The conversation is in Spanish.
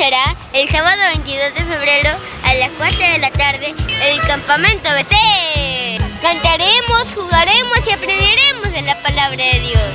será el sábado 22 de febrero a las 4 de la tarde en el campamento BT. Cantaremos, jugaremos y aprenderemos de la palabra de Dios.